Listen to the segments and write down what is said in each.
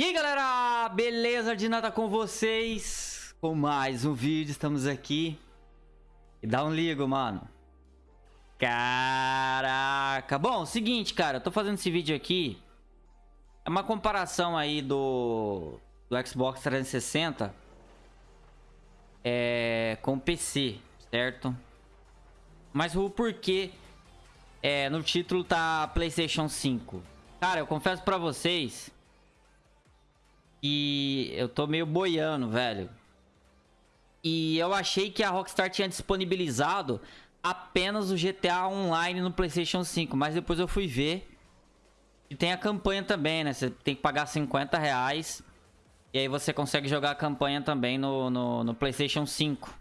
E aí galera, beleza? De nada com vocês? Com mais um vídeo, estamos aqui. E dá um ligo, mano. Caraca. Bom, seguinte, cara, eu tô fazendo esse vídeo aqui. É uma comparação aí do, do Xbox 360 é, Com o PC, certo? Mas o porquê é, no título tá Playstation 5 Cara, eu confesso pra vocês e eu tô meio boiando, velho. E eu achei que a Rockstar tinha disponibilizado apenas o GTA Online no PlayStation 5. Mas depois eu fui ver. E tem a campanha também, né? Você tem que pagar 50 reais. E aí você consegue jogar a campanha também no, no, no PlayStation 5.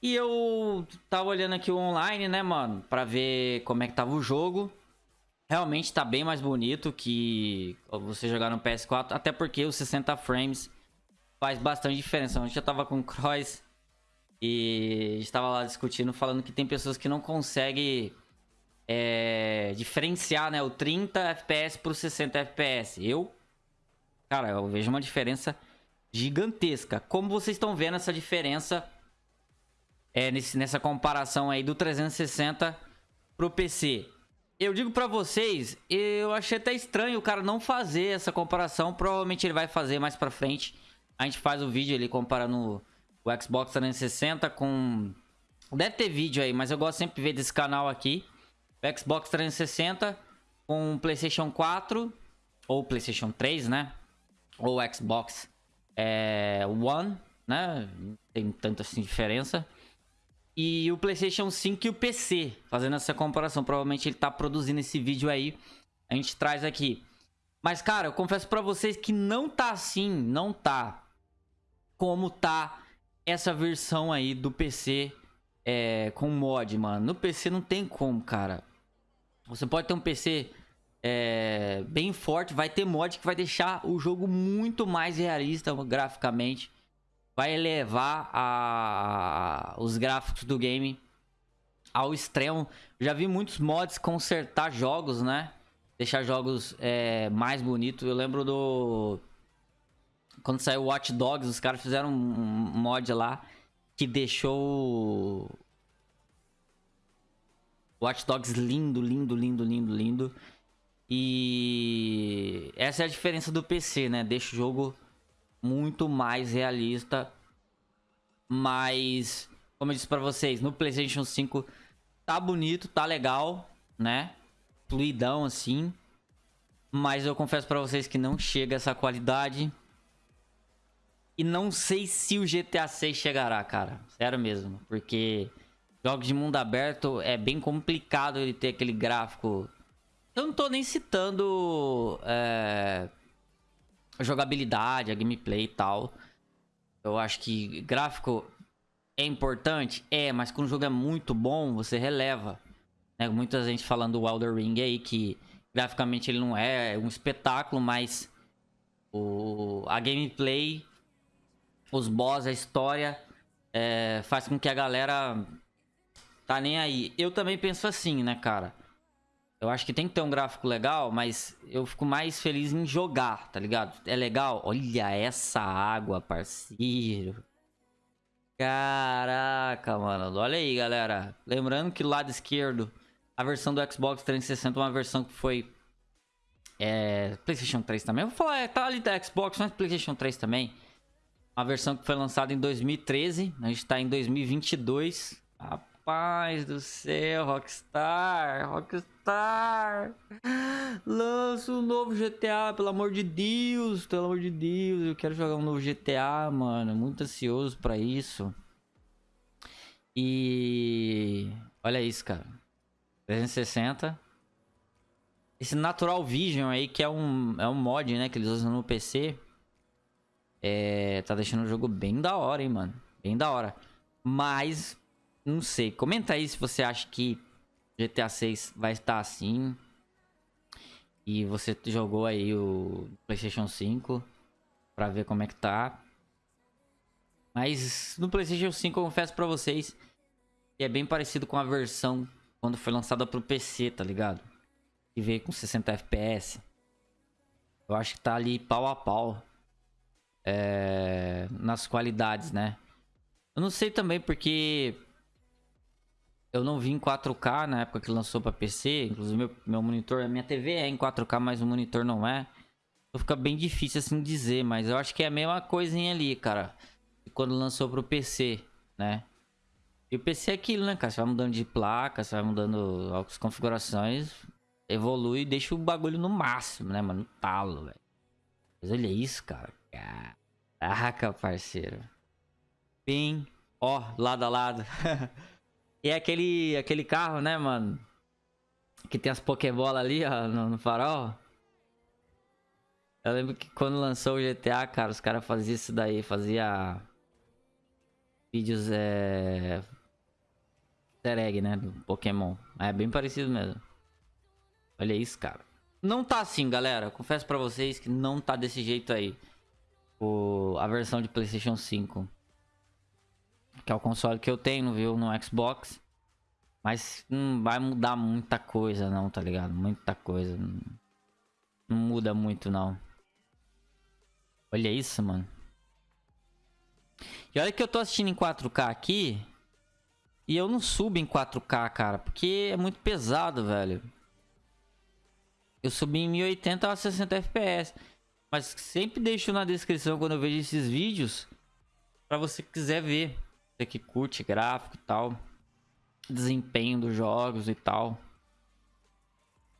E eu tava olhando aqui o online, né, mano? Pra ver como é que tava o jogo. Realmente tá bem mais bonito que você jogar no PS4, até porque os 60 frames faz bastante diferença. Gente já tava com o Cross e estava lá discutindo, falando que tem pessoas que não conseguem é, diferenciar né, o 30 FPS pro 60 FPS. Eu, cara, eu vejo uma diferença gigantesca. Como vocês estão vendo essa diferença é, nesse, nessa comparação aí do 360 pro PC? Eu digo pra vocês, eu achei até estranho o cara não fazer essa comparação. Provavelmente ele vai fazer mais pra frente. A gente faz o vídeo ali comparando o Xbox 360 com... Deve ter vídeo aí, mas eu gosto sempre de ver desse canal aqui. O Xbox 360 com Playstation 4 ou Playstation 3, né? Ou Xbox é, One, né? Tem tanta assim diferença e o PlayStation 5 e o PC, fazendo essa comparação. Provavelmente ele tá produzindo esse vídeo aí, a gente traz aqui. Mas, cara, eu confesso pra vocês que não tá assim, não tá como tá essa versão aí do PC é, com mod, mano. No PC não tem como, cara. Você pode ter um PC é, bem forte, vai ter mod que vai deixar o jogo muito mais realista graficamente vai elevar a, os gráficos do game ao extremo. Já vi muitos mods consertar jogos, né? Deixar jogos é, mais bonitos. Eu lembro do... Quando saiu Watch Dogs, os caras fizeram um mod lá que deixou... Watch Dogs lindo, lindo, lindo, lindo, lindo. E essa é a diferença do PC, né? Deixa o jogo muito mais realista. Mas, como eu disse pra vocês, no PlayStation 5 tá bonito, tá legal, né? Fluidão assim. Mas eu confesso pra vocês que não chega essa qualidade. E não sei se o GTA 6 chegará, cara. Sério mesmo. Porque jogos de mundo aberto é bem complicado ele ter aquele gráfico. Eu não tô nem citando. É a jogabilidade, a gameplay e tal. Eu acho que gráfico é importante? É, mas quando o jogo é muito bom, você releva. Né? Muita gente falando do Elder Ring aí, que graficamente ele não é um espetáculo, mas o, a gameplay, os boss, a história, é, faz com que a galera tá nem aí. Eu também penso assim, né, cara? Eu acho que tem que ter um gráfico legal, mas eu fico mais feliz em jogar, tá ligado? É legal? Olha essa água, parceiro. Caraca, mano. Olha aí, galera. Lembrando que o lado esquerdo, a versão do Xbox 360 é uma versão que foi... É, PlayStation 3 também. Eu vou falar, é, tá ali da Xbox, mas PlayStation 3 também. Uma versão que foi lançada em 2013. A gente tá em 2022. Rapaz paz do céu, Rockstar, Rockstar, lança um novo GTA, pelo amor de Deus, pelo amor de Deus, eu quero jogar um novo GTA, mano, muito ansioso pra isso. E olha isso, cara, 360. Esse Natural Vision aí, que é um, é um mod, né, que eles usam no PC, é, tá deixando o jogo bem da hora, hein, mano, bem da hora. Mas não sei. Comenta aí se você acha que GTA 6 vai estar assim. E você jogou aí o PlayStation 5 pra ver como é que tá. Mas no PlayStation 5 eu confesso pra vocês que é bem parecido com a versão quando foi lançada pro PC, tá ligado? Que veio com 60 FPS. Eu acho que tá ali pau a pau. É, nas qualidades, né? Eu não sei também porque eu não vi em 4K na época que lançou para PC. Inclusive, meu, meu monitor, a minha TV é em 4K, mas o monitor não é. Então fica bem difícil assim dizer, mas eu acho que é a mesma coisinha ali, cara. Quando lançou pro PC, né? E o PC é aquilo, né, cara? Você vai mudando de placa, você vai mudando as configurações, evolui e deixa o bagulho no máximo, né, mano? No talo, velho. Mas olha isso, cara. Caraca, parceiro. Bem, ó, lado a lado. E é aquele, aquele carro, né, mano? Que tem as Pokébola ali, ó, no, no, farol. Eu lembro que quando lançou o GTA, cara, os caras faziam isso daí, fazia vídeos, é... Easter né, do Pokémon. É bem parecido mesmo. Olha isso, cara. Não tá assim, galera. Confesso pra vocês que não tá desse jeito aí. O... A versão de Playstation 5. Que é o console que eu tenho, viu? No Xbox. Mas não vai mudar muita coisa não, tá ligado? Muita coisa. Não, muda muito não. Olha isso, mano. E olha que eu tô assistindo em 4K aqui. E eu não subo em 4K, cara. Porque é muito pesado, velho. Eu subi em 1080 a 60 FPS. Mas sempre deixo na descrição quando eu vejo esses vídeos. Pra você quiser ver. Você que curte gráfico e tal. Desempenho dos jogos e tal.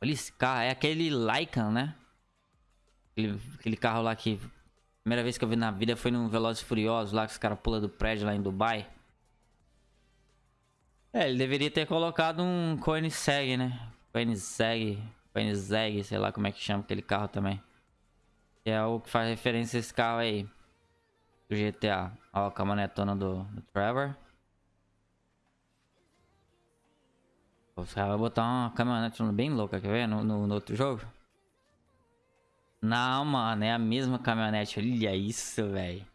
Olha esse carro. É aquele Lycan, né? Aquele, aquele carro lá que... Primeira vez que eu vi na vida foi no Velozes Furiosos lá que os caras pulam do prédio lá em Dubai. É, ele deveria ter colocado um Koenigsegg, né? Koenigsegg, Koenigsegg, sei lá como é que chama aquele carro também. Que é o que faz referência a esse carro aí do GTA. Ó, a caminhonetona do, do Trevor. Os caras vão botar uma caminhonete bem louca, quer ver? No, no, no, outro jogo. Não, mano, é a mesma caminhonete. Olha isso, velho.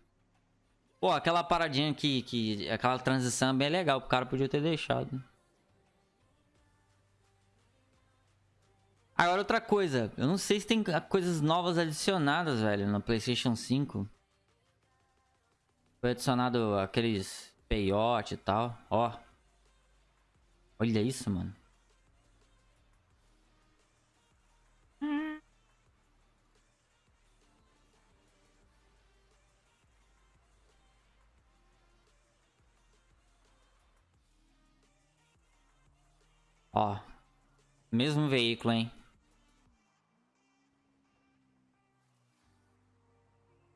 Pô, aquela paradinha aqui, que, aquela transição é bem legal. O cara podia ter deixado. Agora outra coisa. Eu não sei se tem coisas novas adicionadas, velho, no Playstation 5. Foi adicionado aqueles peiote e tal. Ó. Olha isso, mano. Ó. Mesmo veículo, hein?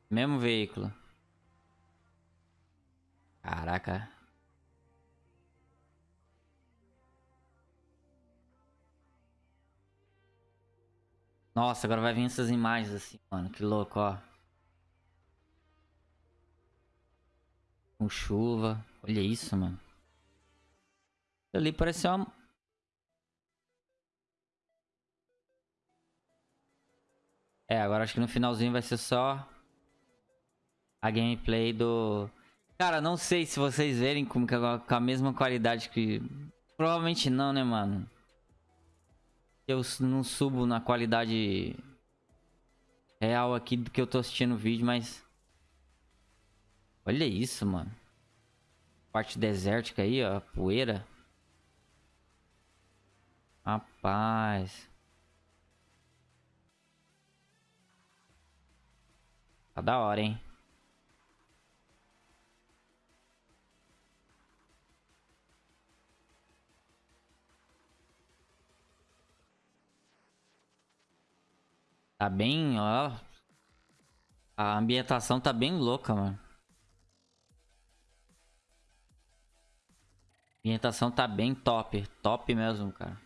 Mesmo veículo. Caraca. Nossa, agora vai vir essas imagens assim, mano. Que louco, ó. Com chuva. Olha isso, mano. Ali parece uma... É, agora acho que no finalzinho vai ser só a gameplay do Cara, não sei se vocês verem com, com a mesma qualidade que... Provavelmente não, né, mano? Eu não subo na qualidade real aqui do que eu tô assistindo o vídeo, mas... Olha isso, mano. Parte desértica aí, ó. Poeira. Rapaz. Tá da hora, hein? Tá bem, ó. A ambientação tá bem louca, mano. A ambientação tá bem top. Top mesmo, cara.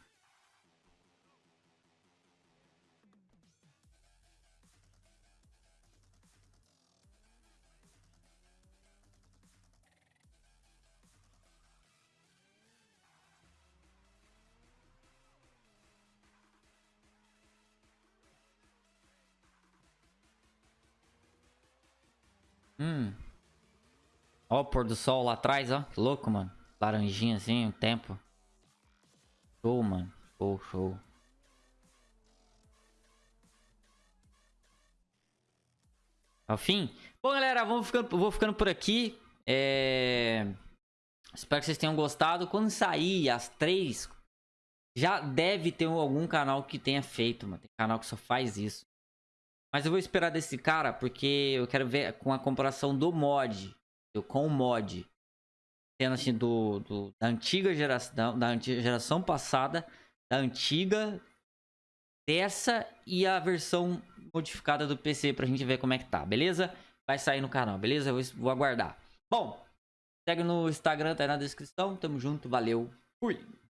Hum. Ó o pôr do sol lá atrás, ó. Que louco, mano. Laranjinha assim, um tempo. Show, mano. Show, show. ao fim. Bom, galera, vamos ficando, vou ficando por aqui. É... Espero que vocês tenham gostado. Quando sair as três, já deve ter algum canal que tenha feito, mano. Tem canal que só faz isso. Mas eu vou esperar desse cara porque eu quero ver com a comparação do mod. Com o mod. Tendo assim do, do da antiga geração. Da antiga geração passada. Da antiga. Dessa e a versão modificada do PC pra gente ver como é que tá, beleza? Vai sair no canal, beleza? Eu vou aguardar. Bom, segue no Instagram, tá aí na descrição. Tamo junto, valeu, fui!